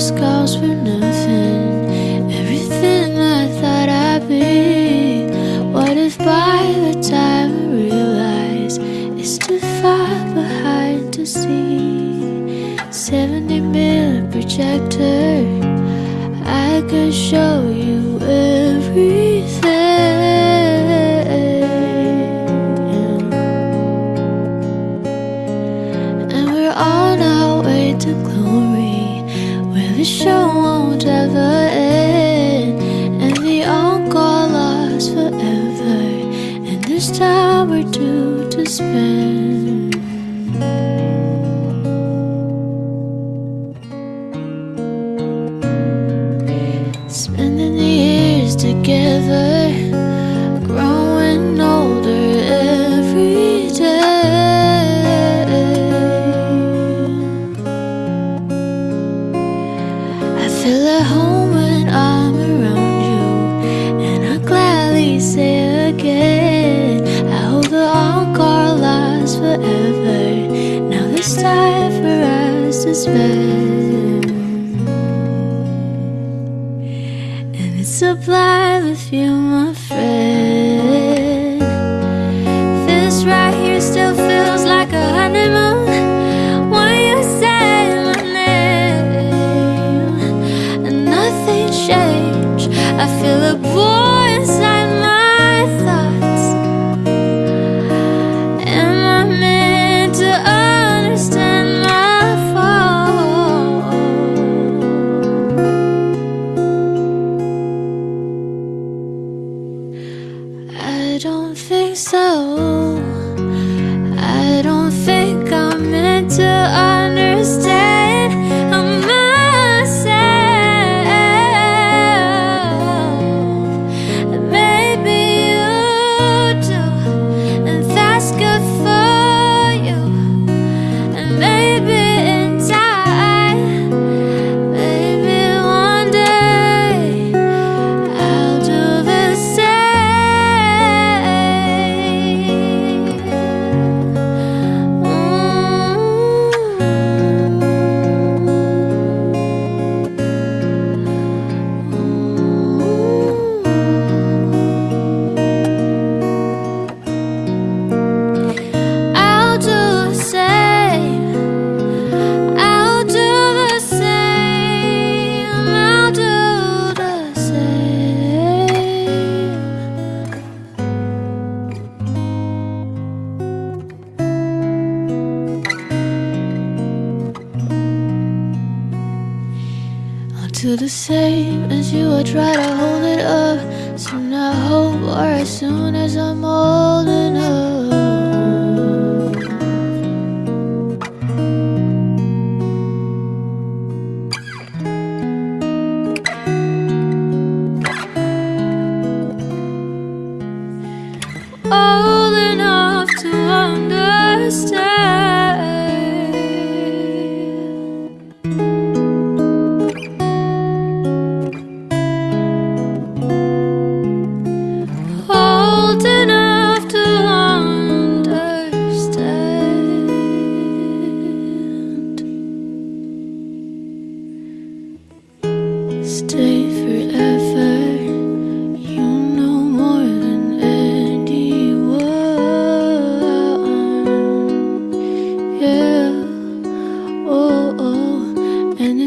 scars for nothing. Everything I thought I'd be. What if by the time I realize it's too far behind to see? 70 millimeter projector, I could show you everything. And we're on our way to glory, spend. Spending the years together, growing older every day. I feel at home when I'm And it's a sublime with you, my friend. I'll the same as you. I try to hold it up. Soon I hope, or as soon as I'm old enough.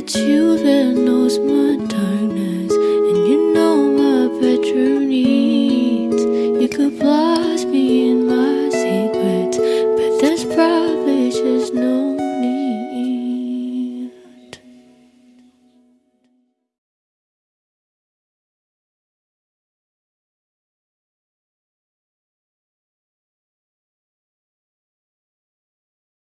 that you